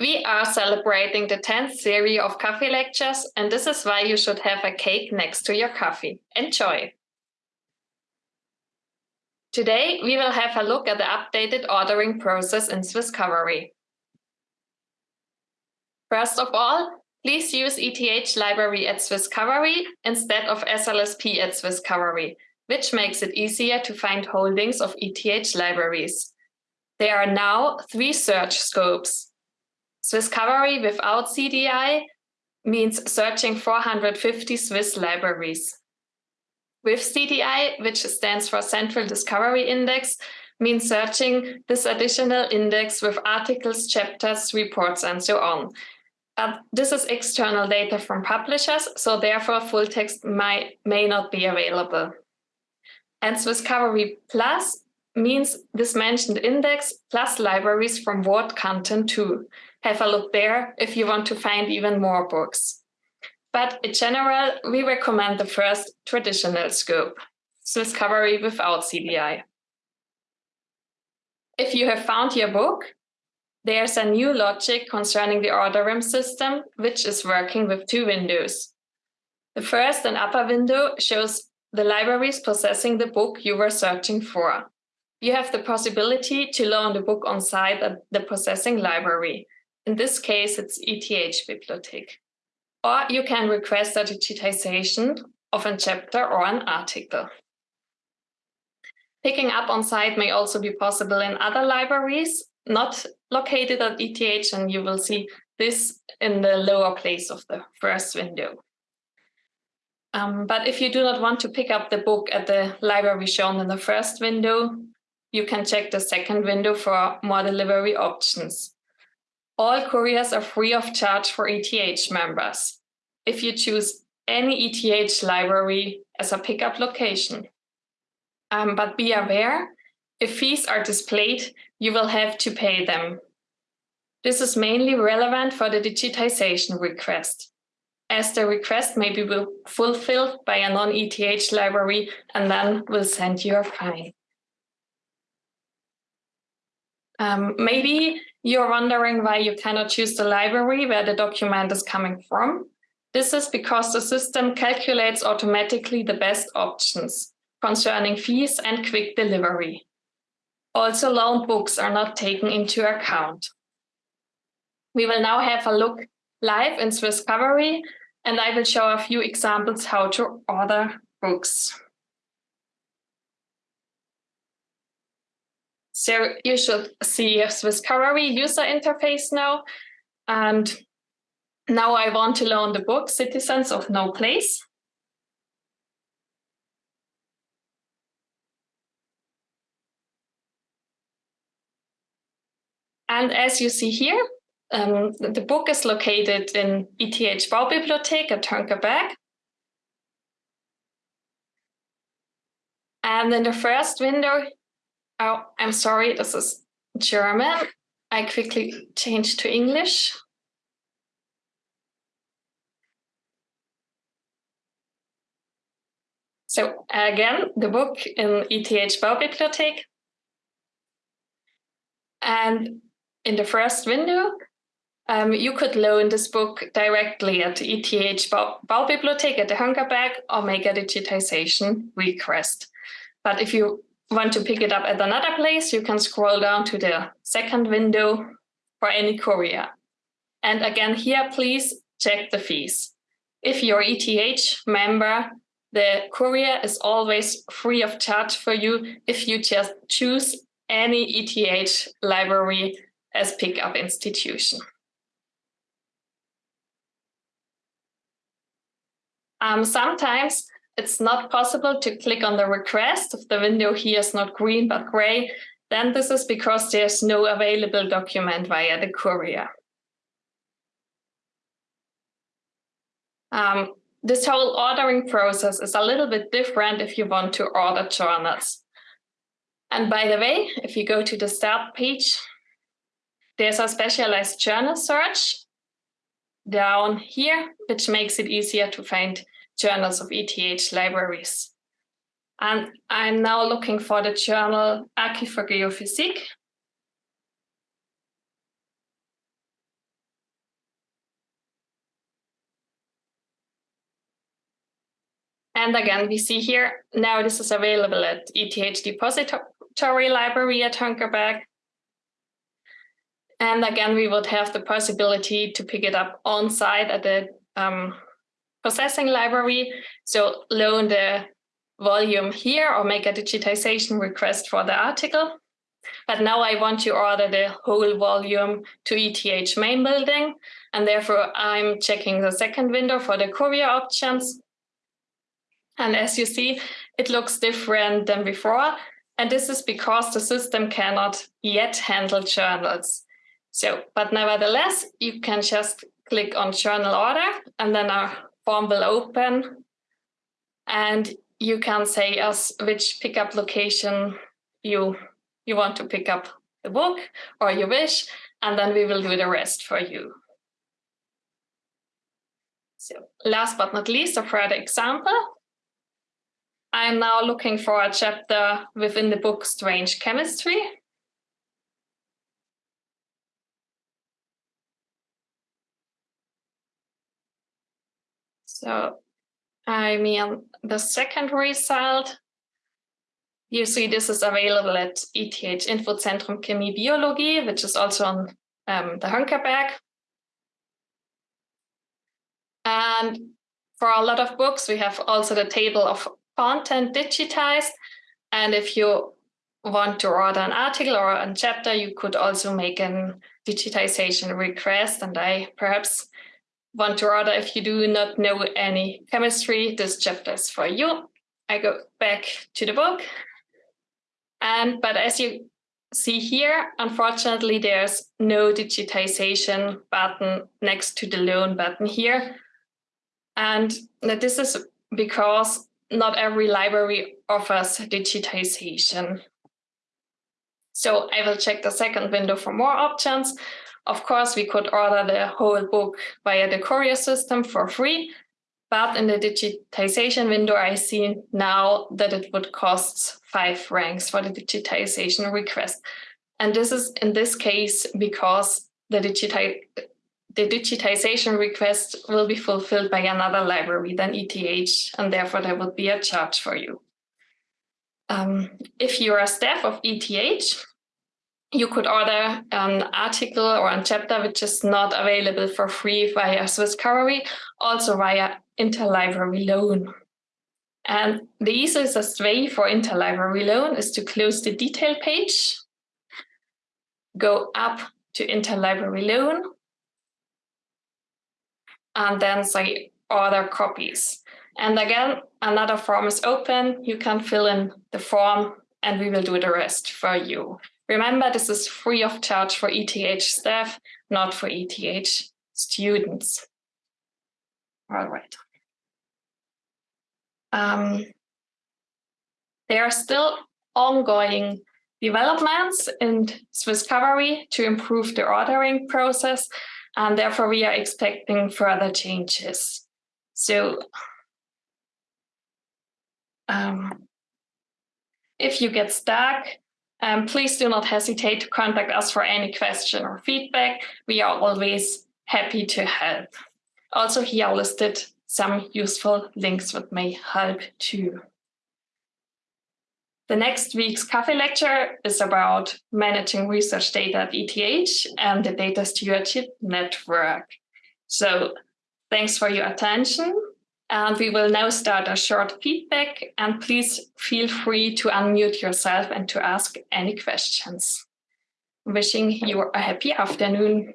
We are celebrating the 10th series of coffee lectures, and this is why you should have a cake next to your coffee. Enjoy! Today, we will have a look at the updated ordering process in Swisscovery. First of all, please use ETH library at Swisscovery instead of SLSP at Swisscovery, which makes it easier to find holdings of ETH libraries. There are now three search scopes, Swisscovery without CDI means searching 450 Swiss libraries. With CDI, which stands for Central Discovery Index, means searching this additional index with articles, chapters, reports, and so on. Uh, this is external data from publishers, so therefore full text might, may not be available. And Swisscovery Plus means this mentioned index plus libraries from WorldCat too have a look there if you want to find even more books. But in general, we recommend the first traditional scope, Swisscovery without CDI. If you have found your book, there's a new logic concerning the order RIM system, which is working with two windows. The first and upper window shows the libraries possessing the book you were searching for. You have the possibility to loan the book on site at the possessing library, in this case, it's ETH Bibliothek. Or you can request a digitization of a chapter or an article. Picking up on site may also be possible in other libraries, not located at ETH, and you will see this in the lower place of the first window. Um, but if you do not want to pick up the book at the library shown in the first window, you can check the second window for more delivery options. All couriers are free of charge for ETH members if you choose any ETH library as a pickup location. Um, but be aware, if fees are displayed, you will have to pay them. This is mainly relevant for the digitization request, as the request may be fulfilled by a non-ETH library and then will send you a fine. Um, maybe you're wondering why you cannot choose the library where the document is coming from. This is because the system calculates automatically the best options concerning fees and quick delivery. Also, loan books are not taken into account. We will now have a look live in Swisscovery, and I will show a few examples how to order books. So you should see a Swiss Swisscovery user interface now. And now I want to loan the book, Citizens of No Place. And as you see here, um, the book is located in ETH Baubibliothek at Hönggerberg. And in the first window, Oh, I'm sorry, this is German. I quickly changed to English. So again, the book in ETH Baubibliothek. And in the first window, um, you could loan this book directly at ETH Baubibliothek at the Hönggerberg or make a digitization request. But if you want to pick it up at another place, you can scroll down to the second window for any courier. And again, here, please check the fees. If you're ETH member, the courier is always free of charge for you if you just choose any ETH library as pickup institution. Um, sometimes it's not possible to click on the request if the window here is not green but gray, then this is because there's no available document via the courier. Um, this whole ordering process is a little bit different if you want to order journals. And by the way, if you go to the start page, there's a specialized journal search down here, which makes it easier to find journals of ETH libraries. And I'm now looking for the journal Archiv für Geophysik. And again, we see here, now this is available at ETH Depository Library at Hönggerberg. And again, we would have the possibility to pick it up on site at the um, processing library. So loan the volume here or make a digitization request for the article. But now I want to order the whole volume to ETH main building. And therefore I'm checking the second window for the courier options. And as you see, it looks different than before. And this is because the system cannot yet handle journals. So, but nevertheless, you can just click on journal order and then our form will open and you can say us which pickup location you you want to pick up the book or you wish, and then we will do the rest for you. So last but not least, a further example. I'm now looking for a chapter within the book Strange Chemistry. So I mean, the second result you see this is available at ETH Infozentrum Chemie Biologie, which is also on um, the Hönggerberg. And for a lot of books, we have also the table of content digitized. And if you want to order an article or a chapter, you could also make a digitization request. And I perhaps want to order, if you do not know any chemistry, this chapter is for you. I go back to the book and but as you see here, unfortunately, there's no digitization button next to the loan button here. And this is because not every library offers digitization. So I will check the second window for more options. Of course, we could order the whole book via the courier system for free, but in the digitization window, I see now that it would cost five francs for the digitization request. And this is in this case because the, digiti the digitization request will be fulfilled by another library than ETH, and therefore there would be a charge for you. Um, if you're a staff of ETH, you could order an article or a chapter which is not available for free via Swisscovery, also via interlibrary loan. And the easiest way for interlibrary loan is to close the detail page, go up to interlibrary loan, and then say order copies. And again, another form is open. You can fill in the form and we will do the rest for you. Remember, this is free of charge for ETH staff, not for ETH students. All right. Um, there are still ongoing developments in Swisscovery to improve the ordering process, and therefore we are expecting further changes. So um, if you get stuck, um, please do not hesitate to contact us for any question or feedback. We are always happy to help. Also here listed some useful links that may help too. The next week's Cafe lecture is about managing research data at ETH and the Data Stewardship Network. So thanks for your attention. And we will now start a short feedback and please feel free to unmute yourself and to ask any questions. Wishing you a happy afternoon.